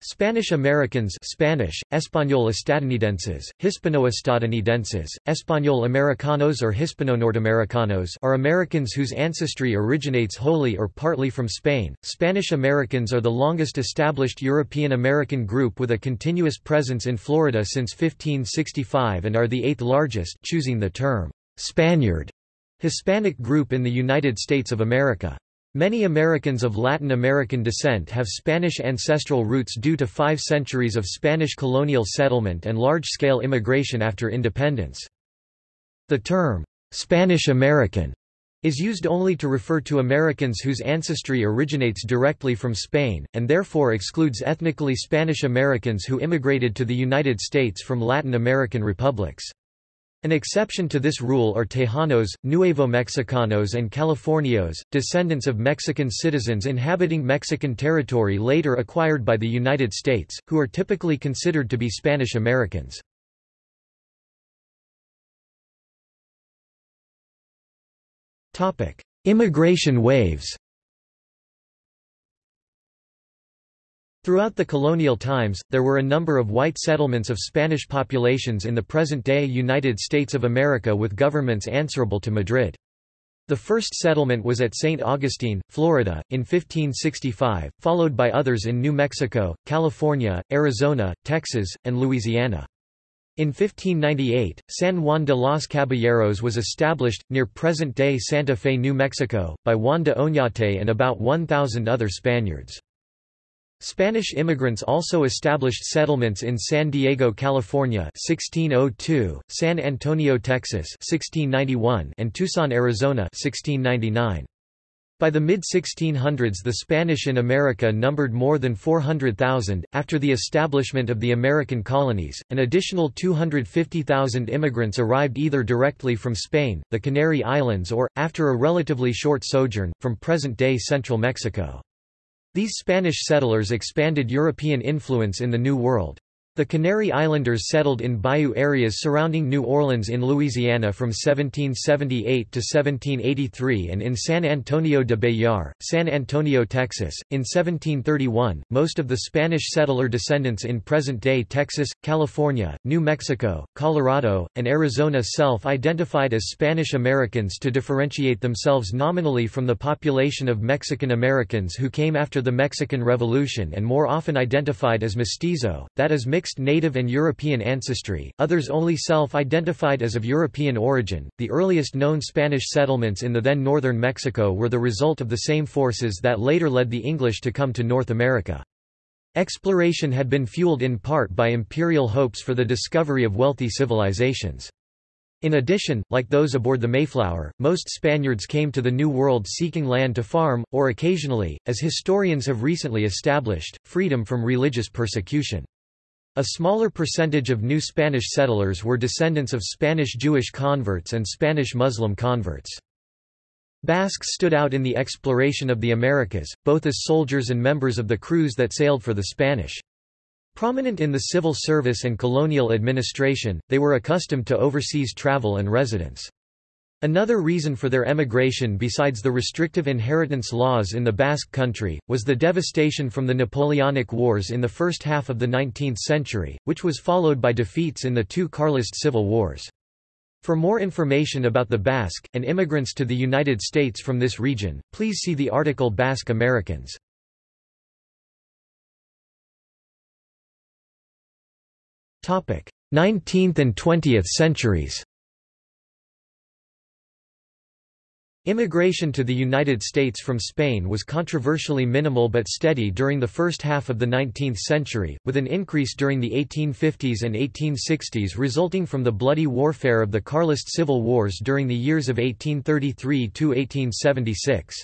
Spanish Americans Spanish, Español estadounidenses, Hispano-estadounidenses, Español Americanos or Hispano-Norteamericanos are Americans whose ancestry originates wholly or partly from Spain. Spanish Americans are the longest established European American group with a continuous presence in Florida since 1565 and are the eighth largest choosing the term Spaniard Hispanic group in the United States of America. Many Americans of Latin American descent have Spanish ancestral roots due to five centuries of Spanish colonial settlement and large-scale immigration after independence. The term, Spanish American, is used only to refer to Americans whose ancestry originates directly from Spain, and therefore excludes ethnically Spanish Americans who immigrated to the United States from Latin American republics. An exception to this rule are Tejanos, Nuevo Mexicanos and Californios, descendants of Mexican citizens inhabiting Mexican territory later acquired by the United States, who are typically considered to be Spanish Americans. Immigration waves Throughout the colonial times, there were a number of white settlements of Spanish populations in the present-day United States of America with governments answerable to Madrid. The first settlement was at St. Augustine, Florida, in 1565, followed by others in New Mexico, California, Arizona, Texas, and Louisiana. In 1598, San Juan de los Caballeros was established, near present-day Santa Fe, New Mexico, by Juan de Oñate and about 1,000 other Spaniards. Spanish immigrants also established settlements in San Diego, California 1602, San Antonio, Texas 1691, and Tucson, Arizona 1699. By the mid-1600s the Spanish in America numbered more than 400,000. After the establishment of the American colonies, an additional 250,000 immigrants arrived either directly from Spain, the Canary Islands or, after a relatively short sojourn, from present-day central Mexico. These Spanish settlers expanded European influence in the New World. The Canary Islanders settled in bayou areas surrounding New Orleans in Louisiana from 1778 to 1783 and in San Antonio de Béxar, San Antonio, Texas. In 1731, most of the Spanish settler descendants in present-day Texas, California, New Mexico, Colorado, and Arizona self-identified as Spanish Americans to differentiate themselves nominally from the population of Mexican Americans who came after the Mexican Revolution and more often identified as mestizo, that is mixed mixed native and European ancestry, others only self-identified as of European origin. The earliest known Spanish settlements in the then northern Mexico were the result of the same forces that later led the English to come to North America. Exploration had been fueled in part by imperial hopes for the discovery of wealthy civilizations. In addition, like those aboard the Mayflower, most Spaniards came to the New World seeking land to farm, or occasionally, as historians have recently established, freedom from religious persecution. A smaller percentage of new Spanish settlers were descendants of Spanish Jewish converts and Spanish Muslim converts. Basques stood out in the exploration of the Americas, both as soldiers and members of the crews that sailed for the Spanish. Prominent in the civil service and colonial administration, they were accustomed to overseas travel and residence. Another reason for their emigration besides the restrictive inheritance laws in the Basque country, was the devastation from the Napoleonic Wars in the first half of the 19th century, which was followed by defeats in the two Carlist civil wars. For more information about the Basque, and immigrants to the United States from this region, please see the article Basque Americans. Topic: 19th and 20th centuries Immigration to the United States from Spain was controversially minimal but steady during the first half of the 19th century, with an increase during the 1850s and 1860s resulting from the bloody warfare of the Carlist civil wars during the years of 1833 to 1876.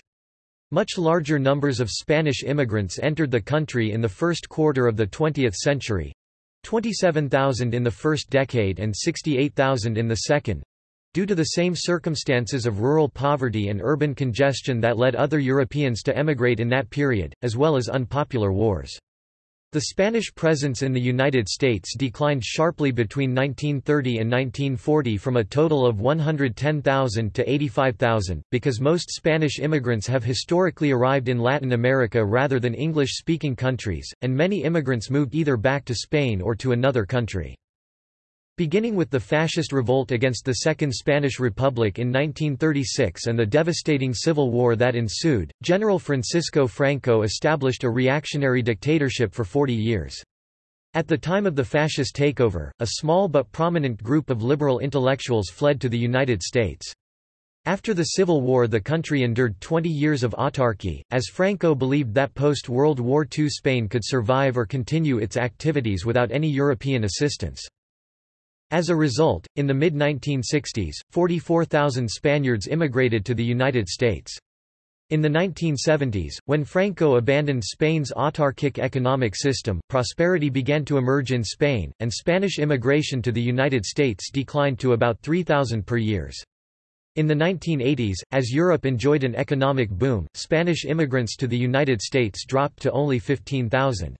Much larger numbers of Spanish immigrants entered the country in the first quarter of the 20th century, 27,000 in the first decade and 68,000 in the second, Due to the same circumstances of rural poverty and urban congestion that led other Europeans to emigrate in that period, as well as unpopular wars. The Spanish presence in the United States declined sharply between 1930 and 1940 from a total of 110,000 to 85,000, because most Spanish immigrants have historically arrived in Latin America rather than English-speaking countries, and many immigrants moved either back to Spain or to another country. Beginning with the fascist revolt against the Second Spanish Republic in 1936 and the devastating civil war that ensued, General Francisco Franco established a reactionary dictatorship for 40 years. At the time of the fascist takeover, a small but prominent group of liberal intellectuals fled to the United States. After the Civil War the country endured 20 years of autarky, as Franco believed that post-World War II Spain could survive or continue its activities without any European assistance. As a result, in the mid-1960s, 44,000 Spaniards immigrated to the United States. In the 1970s, when Franco abandoned Spain's autarkic economic system, prosperity began to emerge in Spain, and Spanish immigration to the United States declined to about 3,000 per year. In the 1980s, as Europe enjoyed an economic boom, Spanish immigrants to the United States dropped to only 15,000.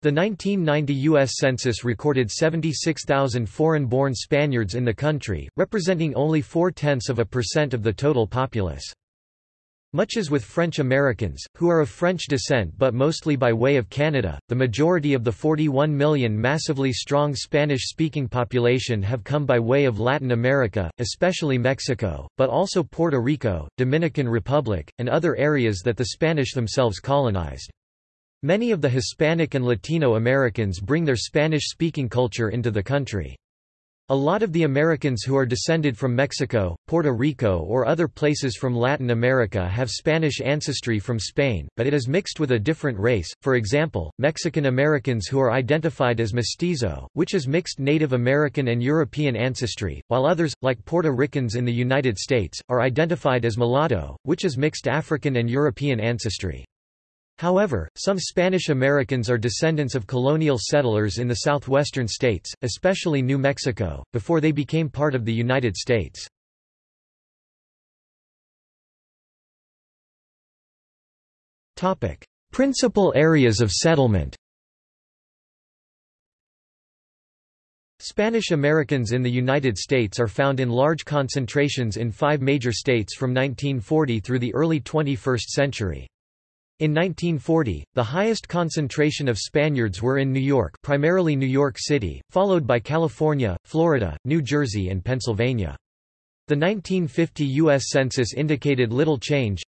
The 1990 U.S. Census recorded 76,000 foreign-born Spaniards in the country, representing only four-tenths of a percent of the total populace. Much as with French Americans, who are of French descent but mostly by way of Canada, the majority of the 41 million massively strong Spanish-speaking population have come by way of Latin America, especially Mexico, but also Puerto Rico, Dominican Republic, and other areas that the Spanish themselves colonized. Many of the Hispanic and Latino Americans bring their Spanish-speaking culture into the country. A lot of the Americans who are descended from Mexico, Puerto Rico or other places from Latin America have Spanish ancestry from Spain, but it is mixed with a different race, for example, Mexican Americans who are identified as mestizo, which is mixed Native American and European ancestry, while others, like Puerto Ricans in the United States, are identified as mulatto, which is mixed African and European ancestry. However, some Spanish Americans are descendants of colonial settlers in the southwestern states, especially New Mexico, before they became part of the United States. Principal areas of settlement Spanish Americans in the United States are found in large concentrations in five major states from 1940 through the early 21st century. In 1940, the highest concentration of Spaniards were in New York primarily New York City, followed by California, Florida, New Jersey and Pennsylvania. The 1950 U.S. Census indicated little change.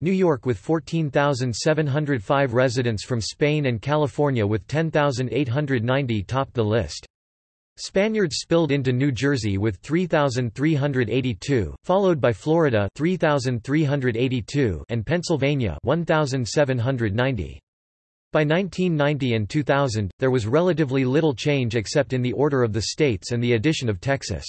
New York with 14,705 residents from Spain and California with 10,890 topped the list. Spaniards spilled into New Jersey with 3,382, followed by Florida 3,382 and Pennsylvania 1,790. By 1990 and 2000, there was relatively little change except in the order of the states and the addition of Texas.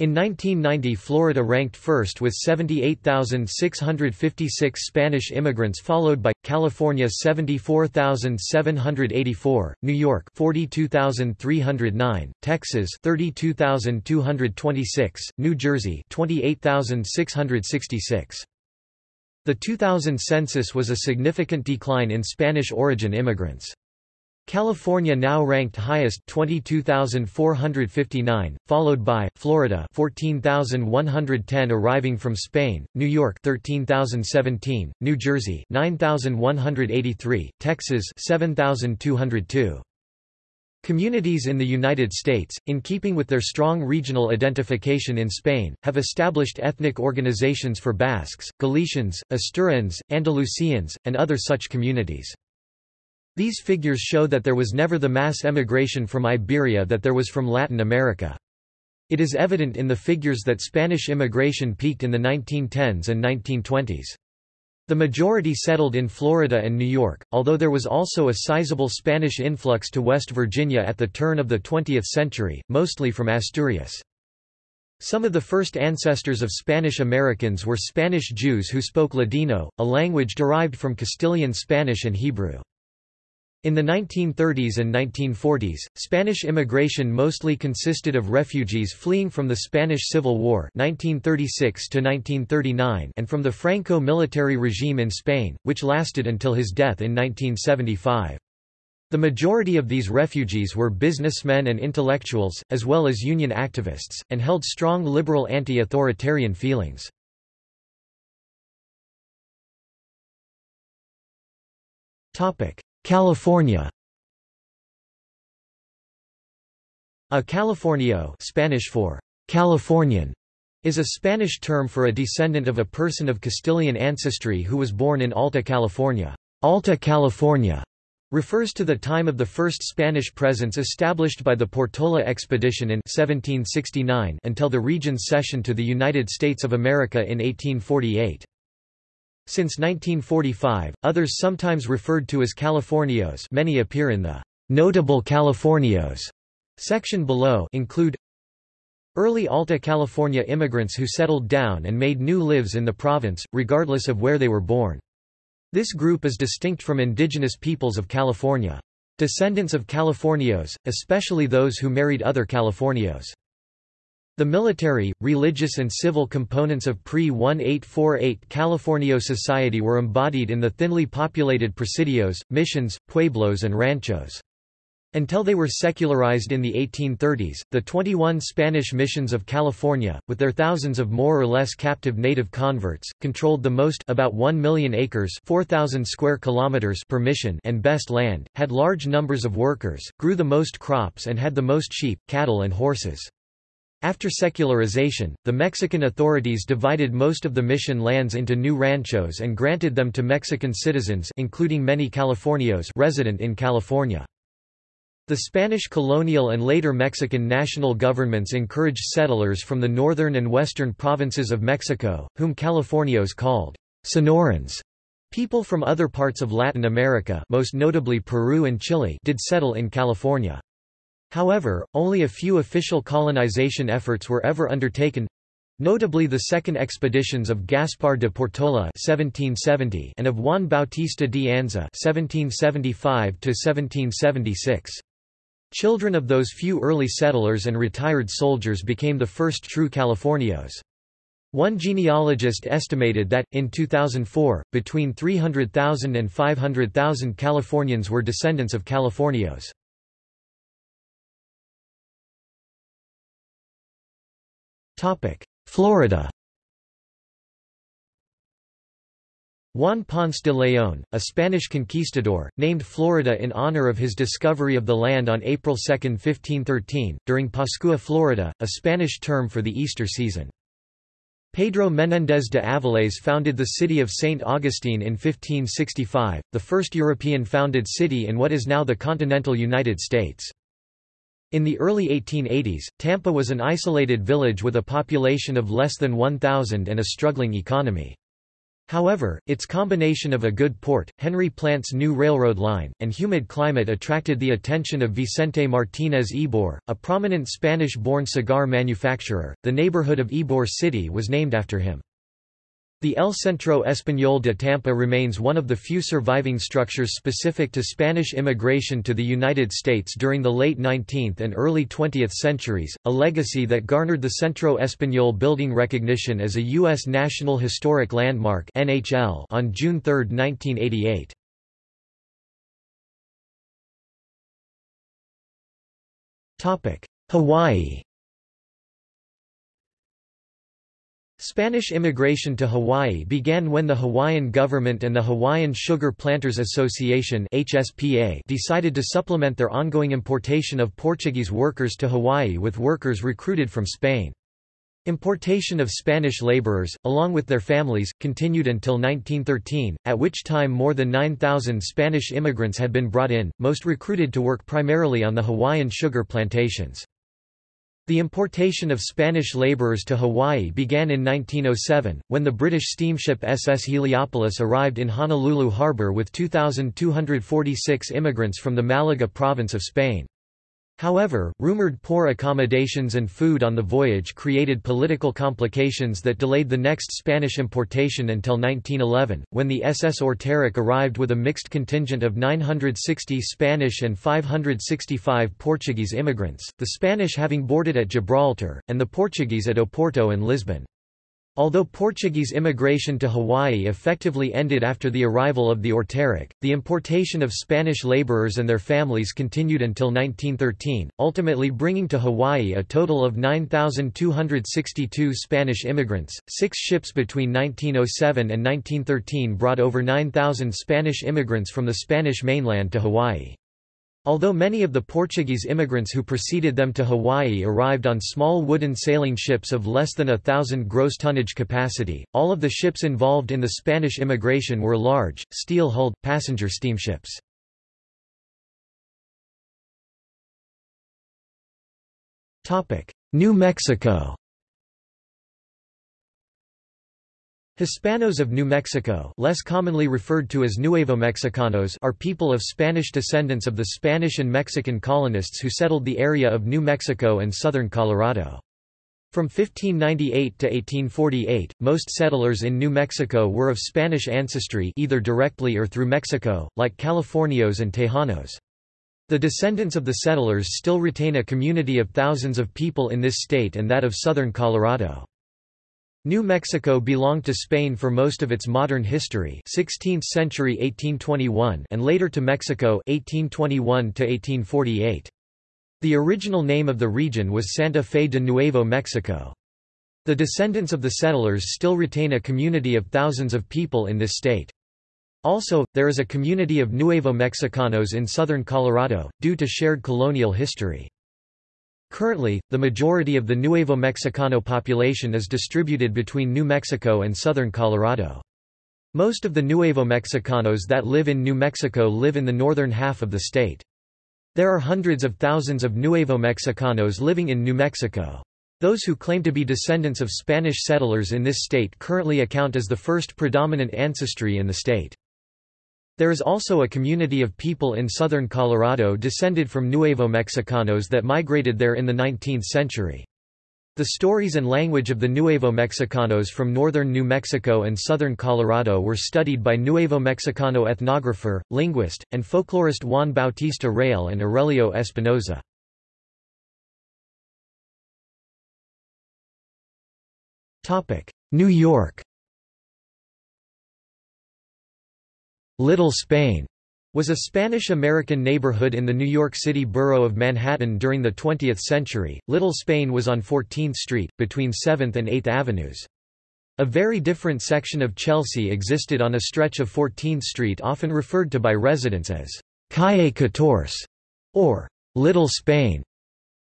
In 1990 Florida ranked first with 78,656 Spanish immigrants followed by, California 74,784, New York 42,309, Texas 32,226, New Jersey 28,666. The 2000 census was a significant decline in Spanish origin immigrants. California now ranked highest 22,459, followed by Florida 14,110 arriving from Spain, New York 13,017, New Jersey 9,183, Texas 7,202. Communities in the United States, in keeping with their strong regional identification in Spain, have established ethnic organizations for Basques, Galicians, Asturians, Andalusians, and other such communities. These figures show that there was never the mass emigration from Iberia that there was from Latin America. It is evident in the figures that Spanish immigration peaked in the 1910s and 1920s. The majority settled in Florida and New York, although there was also a sizable Spanish influx to West Virginia at the turn of the 20th century, mostly from Asturias. Some of the first ancestors of Spanish Americans were Spanish Jews who spoke Ladino, a language derived from Castilian Spanish and Hebrew. In the 1930s and 1940s, Spanish immigration mostly consisted of refugees fleeing from the Spanish Civil War 1936 and from the Franco military regime in Spain, which lasted until his death in 1975. The majority of these refugees were businessmen and intellectuals, as well as union activists, and held strong liberal anti-authoritarian feelings. California A Californio Spanish for Californian is a Spanish term for a descendant of a person of Castilian ancestry who was born in Alta California. Alta California refers to the time of the first Spanish presence established by the Portola expedition in 1769 until the region's cession to the United States of America in 1848. Since 1945, others sometimes referred to as Californios many appear in the Notable Californios section below include Early Alta California immigrants who settled down and made new lives in the province, regardless of where they were born. This group is distinct from indigenous peoples of California. Descendants of Californios, especially those who married other Californios. The military, religious and civil components of pre-1848 Californio society were embodied in the thinly populated presidios, missions, pueblos and ranchos. Until they were secularized in the 1830s, the 21 Spanish missions of California, with their thousands of more or less captive native converts, controlled the most about 1 million acres 4,000 square kilometers per mission and best land, had large numbers of workers, grew the most crops and had the most sheep, cattle and horses. After secularization, the Mexican authorities divided most of the mission lands into new ranchos and granted them to Mexican citizens including many Californios resident in California. The Spanish colonial and later Mexican national governments encouraged settlers from the northern and western provinces of Mexico, whom Californios called Sonorans. People from other parts of Latin America most notably Peru and Chile did settle in California. However, only a few official colonization efforts were ever undertaken notably the second expeditions of Gaspar de Portola 1770 and of Juan Bautista de Anza 1775 1776. Children of those few early settlers and retired soldiers became the first true Californios. One genealogist estimated that, in 2004, between 300,000 and 500,000 Californians were descendants of Californios. Florida Juan Ponce de León, a Spanish conquistador, named Florida in honor of his discovery of the land on April 2, 1513, during Pascua Florida, a Spanish term for the Easter season. Pedro Menéndez de Avilés founded the city of St. Augustine in 1565, the first European-founded city in what is now the continental United States. In the early 1880s, Tampa was an isolated village with a population of less than 1,000 and a struggling economy. However, its combination of a good port, Henry Plant's new railroad line, and humid climate attracted the attention of Vicente Martínez Ybor, a prominent Spanish-born cigar manufacturer. The neighborhood of Ybor City was named after him. The El Centro Español de Tampa remains one of the few surviving structures specific to Spanish immigration to the United States during the late 19th and early 20th centuries, a legacy that garnered the Centro Español building recognition as a U.S. National Historic Landmark on June 3, 1988. Hawaii Spanish immigration to Hawaii began when the Hawaiian government and the Hawaiian Sugar Planters Association HSPA decided to supplement their ongoing importation of Portuguese workers to Hawaii with workers recruited from Spain. Importation of Spanish laborers, along with their families, continued until 1913, at which time more than 9,000 Spanish immigrants had been brought in, most recruited to work primarily on the Hawaiian sugar plantations. The importation of Spanish laborers to Hawaii began in 1907, when the British steamship SS Heliopolis arrived in Honolulu harbor with 2,246 immigrants from the Malaga province of Spain. However, rumored poor accommodations and food on the voyage created political complications that delayed the next Spanish importation until 1911, when the SS Orteric arrived with a mixed contingent of 960 Spanish and 565 Portuguese immigrants, the Spanish having boarded at Gibraltar, and the Portuguese at Oporto and Lisbon. Although Portuguese immigration to Hawaii effectively ended after the arrival of the Orteric, the importation of Spanish laborers and their families continued until 1913, ultimately bringing to Hawaii a total of 9,262 Spanish immigrants. Six ships between 1907 and 1913 brought over 9,000 Spanish immigrants from the Spanish mainland to Hawaii. Although many of the Portuguese immigrants who preceded them to Hawaii arrived on small wooden sailing ships of less than a thousand gross tonnage capacity, all of the ships involved in the Spanish immigration were large, steel-hulled, passenger steamships. New Mexico Hispanos of New Mexico less commonly referred to as Nuevo Mexicanos are people of Spanish descendants of the Spanish and Mexican colonists who settled the area of New Mexico and southern Colorado. From 1598 to 1848, most settlers in New Mexico were of Spanish ancestry either directly or through Mexico, like Californios and Tejanos. The descendants of the settlers still retain a community of thousands of people in this state and that of southern Colorado. New Mexico belonged to Spain for most of its modern history 16th century 1821 and later to Mexico 1821 1848. The original name of the region was Santa Fe de Nuevo Mexico. The descendants of the settlers still retain a community of thousands of people in this state. Also, there is a community of Nuevo Mexicanos in southern Colorado, due to shared colonial history. Currently, the majority of the Nuevo Mexicano population is distributed between New Mexico and southern Colorado. Most of the Nuevo Mexicanos that live in New Mexico live in the northern half of the state. There are hundreds of thousands of Nuevo Mexicanos living in New Mexico. Those who claim to be descendants of Spanish settlers in this state currently account as the first predominant ancestry in the state. There is also a community of people in southern Colorado descended from Nuevo Mexicanos that migrated there in the 19th century. The stories and language of the Nuevo Mexicanos from northern New Mexico and southern Colorado were studied by Nuevo Mexicano ethnographer, linguist, and folklorist Juan Bautista Rael and Aurelio Espinosa. New York Little Spain was a Spanish-American neighborhood in the New York City borough of Manhattan during the 20th century. Little Spain was on 14th Street, between 7th and 8th Avenues. A very different section of Chelsea existed on a stretch of 14th Street often referred to by residents as Calle Catorce or Little Spain.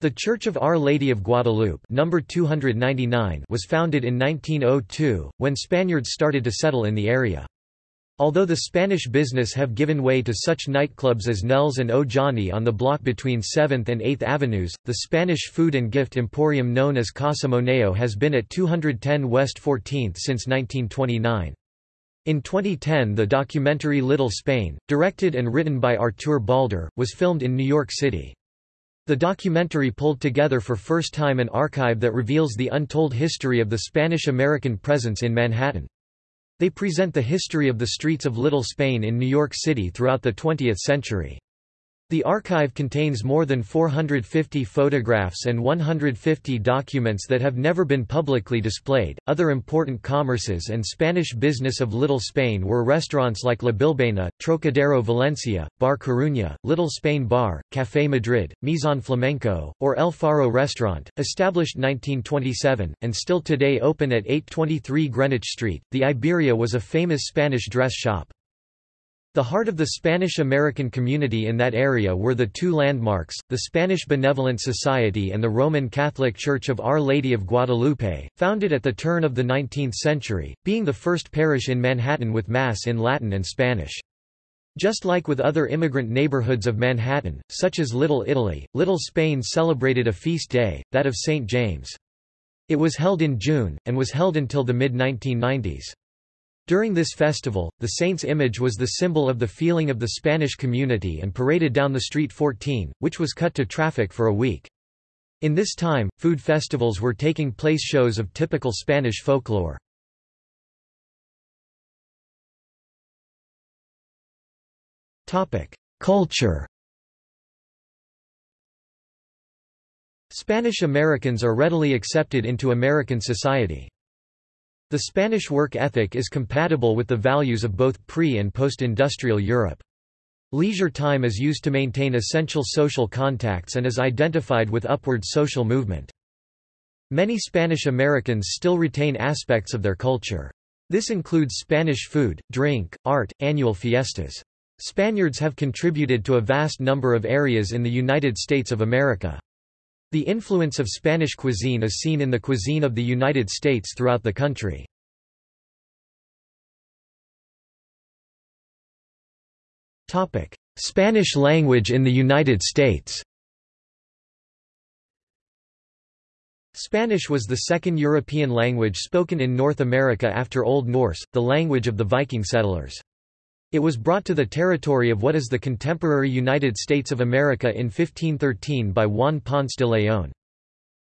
The Church of Our Lady of Guadalupe number 299 was founded in 1902, when Spaniards started to settle in the area. Although the Spanish business have given way to such nightclubs as Nell's and O Johnny on the block between 7th and 8th Avenues, the Spanish food and gift emporium known as Casa Moneo has been at 210 West 14th since 1929. In 2010 the documentary Little Spain, directed and written by Artur Balder, was filmed in New York City. The documentary pulled together for first time an archive that reveals the untold history of the Spanish-American presence in Manhattan. They present the history of the streets of Little Spain in New York City throughout the 20th century. The archive contains more than 450 photographs and 150 documents that have never been publicly displayed. Other important commerces and Spanish business of Little Spain were restaurants like La Bilbaina, Trocadero Valencia, Bar Coruña, Little Spain Bar, Café Madrid, Maison Flamenco, or El Faro Restaurant, established 1927, and still today open at 823 Greenwich Street. The Iberia was a famous Spanish dress shop. The heart of the Spanish-American community in that area were the two landmarks, the Spanish Benevolent Society and the Roman Catholic Church of Our Lady of Guadalupe, founded at the turn of the 19th century, being the first parish in Manhattan with Mass in Latin and Spanish. Just like with other immigrant neighborhoods of Manhattan, such as Little Italy, Little Spain celebrated a feast day, that of St. James. It was held in June, and was held until the mid-1990s. During this festival, the saint's image was the symbol of the feeling of the Spanish community and paraded down the Street 14, which was cut to traffic for a week. In this time, food festivals were taking place shows of typical Spanish folklore. Culture Spanish Americans are readily accepted into American society. The Spanish work ethic is compatible with the values of both pre- and post-industrial Europe. Leisure time is used to maintain essential social contacts and is identified with upward social movement. Many Spanish Americans still retain aspects of their culture. This includes Spanish food, drink, art, annual fiestas. Spaniards have contributed to a vast number of areas in the United States of America. The influence of Spanish cuisine is seen in the cuisine of the United States throughout the country. Spanish language in the United States Spanish was the second European language spoken in North America after Old Norse, the language of the Viking settlers. It was brought to the territory of what is the contemporary United States of America in 1513 by Juan Ponce de León.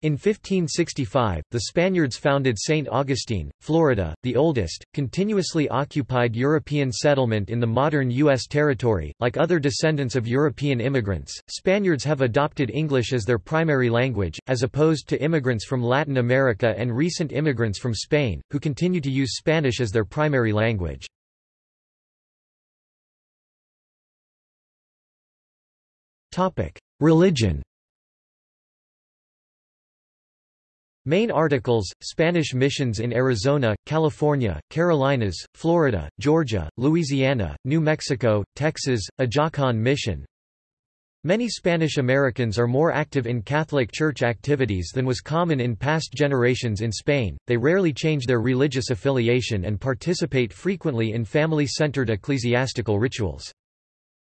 In 1565, the Spaniards founded St. Augustine, Florida, the oldest, continuously occupied European settlement in the modern U.S. territory. Like other descendants of European immigrants, Spaniards have adopted English as their primary language, as opposed to immigrants from Latin America and recent immigrants from Spain, who continue to use Spanish as their primary language. Religion Main articles, Spanish missions in Arizona, California, Carolinas, Florida, Georgia, Louisiana, New Mexico, Texas, Ajacan Mission. Many Spanish Americans are more active in Catholic Church activities than was common in past generations in Spain, they rarely change their religious affiliation and participate frequently in family-centered ecclesiastical rituals.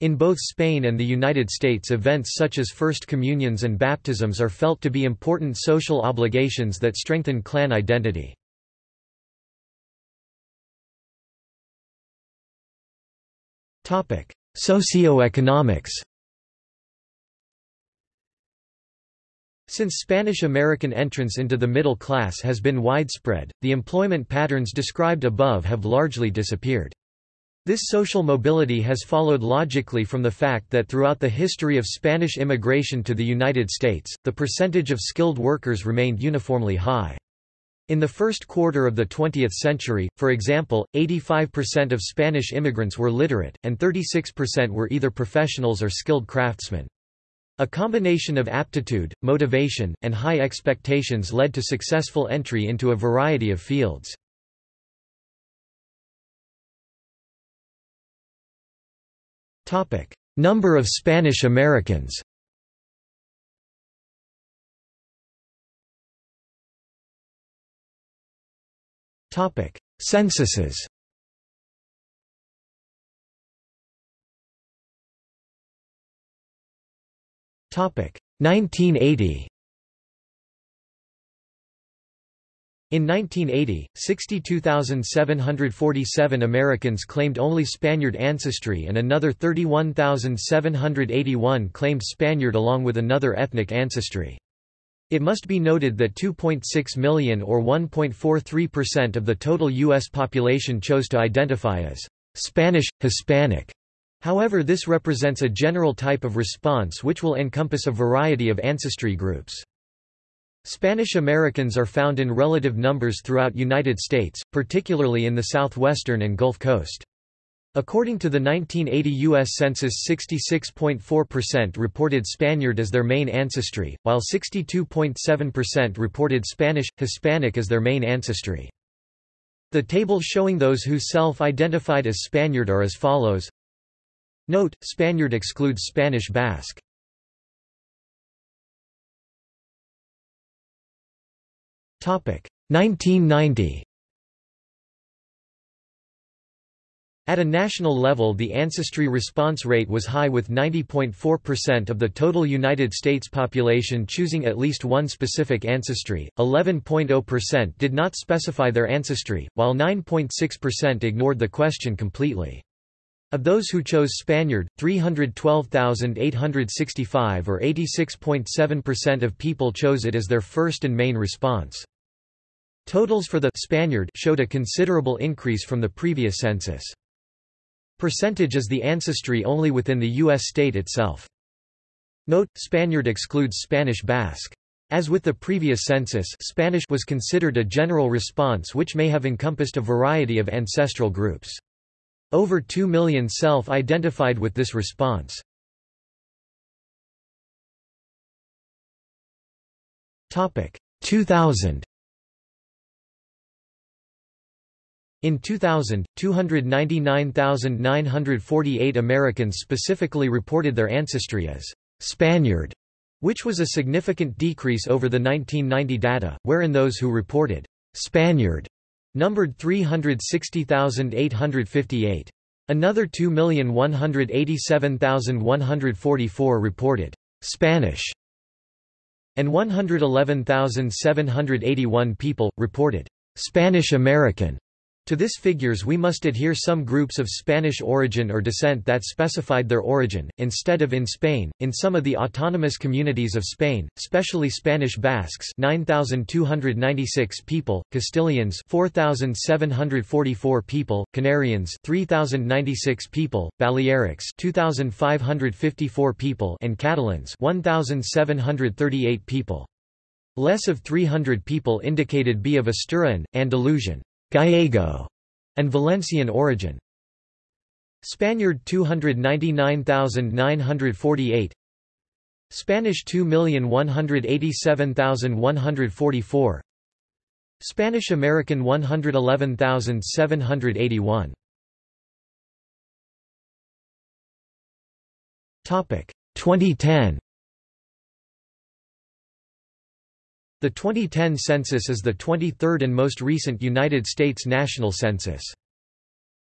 In both Spain and the United States events such as First Communions and baptisms are felt to be important social obligations that strengthen clan identity. Socioeconomics Since Spanish-American entrance into the middle class has been widespread, the employment patterns described above have largely disappeared. This social mobility has followed logically from the fact that throughout the history of Spanish immigration to the United States, the percentage of skilled workers remained uniformly high. In the first quarter of the 20th century, for example, 85% of Spanish immigrants were literate, and 36% were either professionals or skilled craftsmen. A combination of aptitude, motivation, and high expectations led to successful entry into a variety of fields. Number of Spanish Americans. Topic: Censuses. Topic. 1980 In 1980, 62,747 Americans claimed only Spaniard ancestry and another 31,781 claimed Spaniard along with another ethnic ancestry. It must be noted that 2.6 million or 1.43% of the total U.S. population chose to identify as Spanish, Hispanic. However this represents a general type of response which will encompass a variety of ancestry groups. Spanish Americans are found in relative numbers throughout United States, particularly in the southwestern and Gulf Coast. According to the 1980 U.S. Census 66.4% reported Spaniard as their main ancestry, while 62.7% reported Spanish, Hispanic as their main ancestry. The table showing those who self-identified as Spaniard are as follows. Note, Spaniard excludes Spanish Basque. 1990 At a national level the ancestry response rate was high with 90.4% of the total United States population choosing at least one specific ancestry, 11.0% did not specify their ancestry, while 9.6% ignored the question completely. Of those who chose Spaniard, 312,865 or 86.7% of people chose it as their first and main response. Totals for the Spaniard showed a considerable increase from the previous census. Percentage is the ancestry only within the U.S. state itself. Note, Spaniard excludes Spanish Basque. As with the previous census Spanish was considered a general response which may have encompassed a variety of ancestral groups. Over 2 million self-identified with this response. Topic 2000 In 2000, 299,948 Americans specifically reported their ancestry as Spaniard, which was a significant decrease over the 1990 data, wherein those who reported Spaniard numbered 360,858. Another 2,187,144 reported Spanish and 111,781 people, reported Spanish American. To this figures we must adhere some groups of Spanish origin or descent that specified their origin, instead of in Spain, in some of the autonomous communities of Spain, specially Spanish Basques 9,296 people, Castilians 4,744 people, Canarians 3,096 people, Balearics 2,554 people and Catalans 1,738 people. Less of 300 people indicated be of Asturian, Andalusian, Gallego, and Valencian origin. Spaniard 299,948 Spanish 2,187,144 Spanish American 111,781 Topic 2010 The 2010 census is the 23rd and most recent United States national census.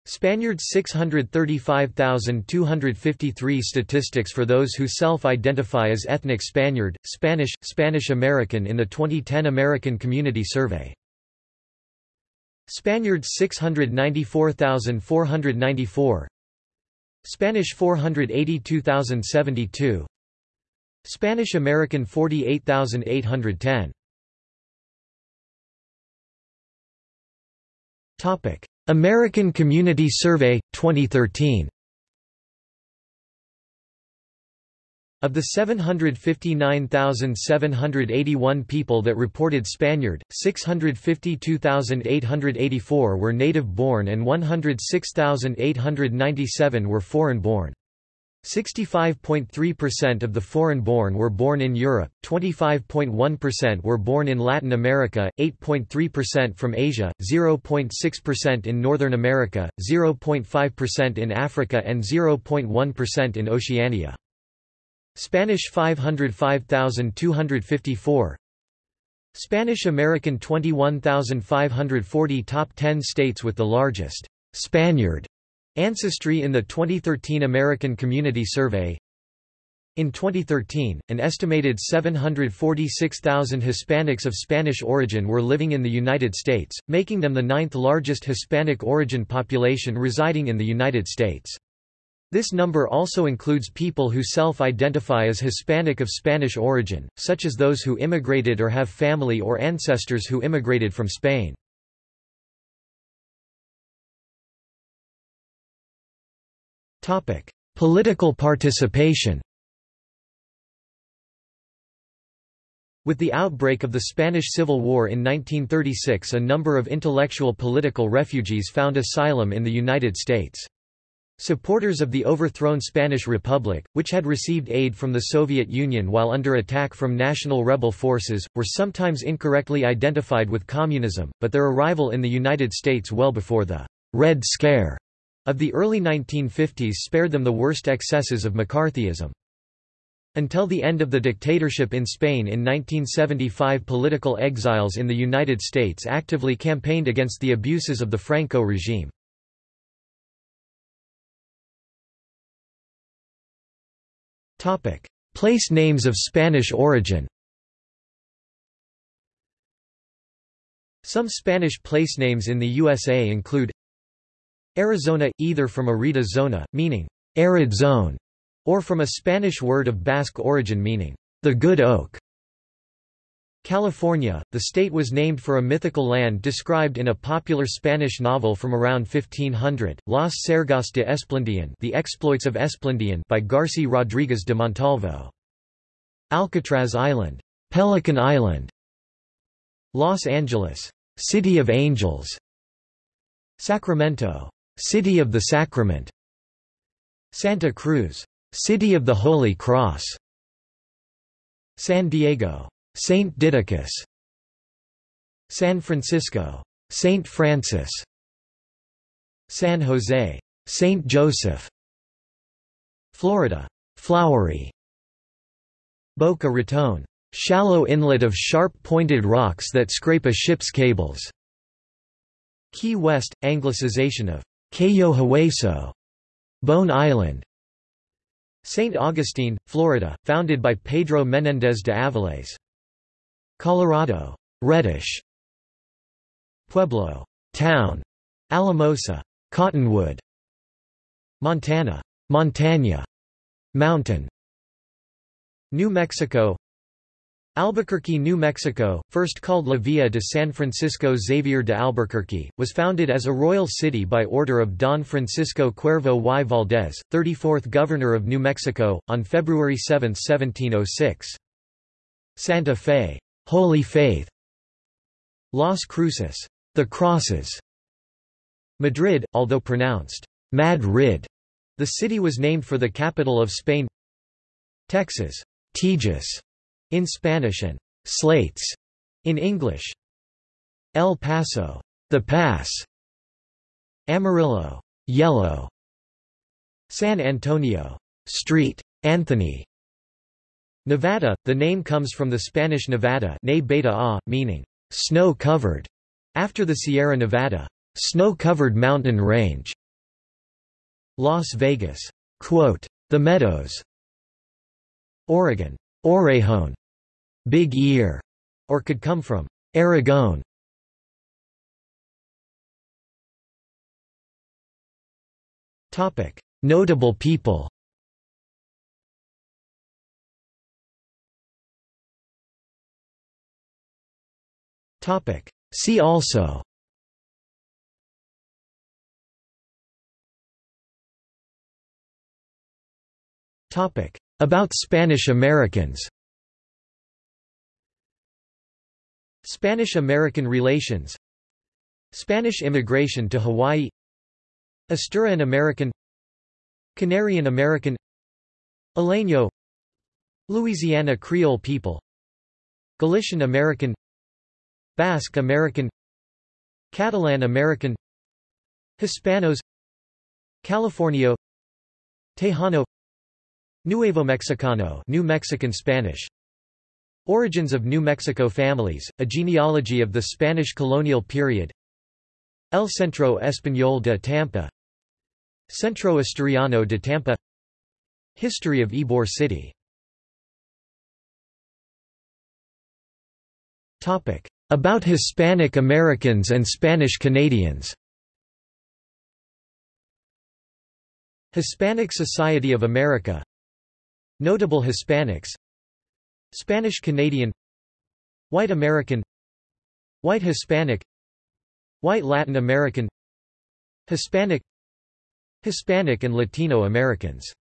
Spaniards 635,253 Statistics for those who self-identify as ethnic Spaniard, Spanish, Spanish American in the 2010 American Community Survey. Spaniards 694,494 Spanish 482,072 Spanish American 48,810 Topic: American Community Survey 2013. Of the 759,781 people that reported Spaniard, 652,884 were native-born and 106,897 were foreign-born. 65.3% of the foreign-born were born in Europe, 25.1% were born in Latin America, 8.3% from Asia, 0.6% in Northern America, 0.5% in Africa and 0.1% in Oceania. Spanish 505,254 Spanish American 21,540 Top 10 states with the largest Spaniard Ancestry in the 2013 American Community Survey In 2013, an estimated 746,000 Hispanics of Spanish origin were living in the United States, making them the ninth largest Hispanic origin population residing in the United States. This number also includes people who self-identify as Hispanic of Spanish origin, such as those who immigrated or have family or ancestors who immigrated from Spain. Political participation With the outbreak of the Spanish Civil War in 1936 a number of intellectual political refugees found asylum in the United States. Supporters of the overthrown Spanish Republic, which had received aid from the Soviet Union while under attack from national rebel forces, were sometimes incorrectly identified with communism, but their arrival in the United States well before the Red Scare of the early 1950s spared them the worst excesses of McCarthyism. Until the end of the dictatorship in Spain in 1975 political exiles in the United States actively campaigned against the abuses of the Franco regime. Place names of Spanish origin Some Spanish place names in the USA include Arizona, either from arida zona, meaning arid zone, or from a Spanish word of Basque origin meaning the good oak. California, the state was named for a mythical land described in a popular Spanish novel from around 1500, Las Sergas de Esplandian The Exploits of Esplandian by Garci Rodriguez de Montalvo. Alcatraz Island. Pelican Island Los Angeles City of Angels Sacramento City of the Sacrament. Santa Cruz. City of the Holy Cross. San Diego. Saint Didacus San Francisco. Saint Francis. San Jose. Saint Joseph. Florida. Flowery. Boca Raton. Shallow inlet of sharp-pointed rocks that scrape a ship's cables. Key West, anglicization of Cayo Hueso, Bone Island. St. Augustine, Florida, founded by Pedro Menéndez de Avilés. Colorado, reddish. Pueblo, town. Alamosa, cottonwood. Montana, Montana, mountain. New Mexico Albuquerque, New Mexico, first called La Villa de San Francisco Xavier de Albuquerque, was founded as a royal city by order of Don Francisco Cuervo y Valdez, 34th Governor of New Mexico, on February 7, 1706. Santa Fe, Holy Faith. Las Cruces, the Crosses. Madrid, although pronounced Madrid, the city was named for the capital of Spain. Texas, Tejas in Spanish and slates in English. El Paso, the pass. Amarillo, yellow. San Antonio, street. Anthony. Nevada, the name comes from the Spanish Nevada ne beta a, meaning snow-covered, after the Sierra Nevada snow-covered mountain range. Las Vegas, quote, the meadows. Oregon, Orejon, Big Ear, or could come from Aragon. Topic: Notable people. Topic: See also. Topic: About Spanish Americans. Spanish–American relations Spanish immigration to Hawaii Asturian American Canarian American Isleño Louisiana Creole people Galician American Basque American Catalan American Hispanos Californio Tejano Nuevo Mexicano New Mexican Spanish Origins of New Mexico families, a genealogy of the Spanish colonial period. El Centro Español de Tampa. Centro Asturiano de Tampa. History of Ybor City. About Hispanic Americans and Spanish Canadians. Hispanic Society of America. Notable Hispanics Spanish Canadian White American White Hispanic White Latin American Hispanic Hispanic and Latino Americans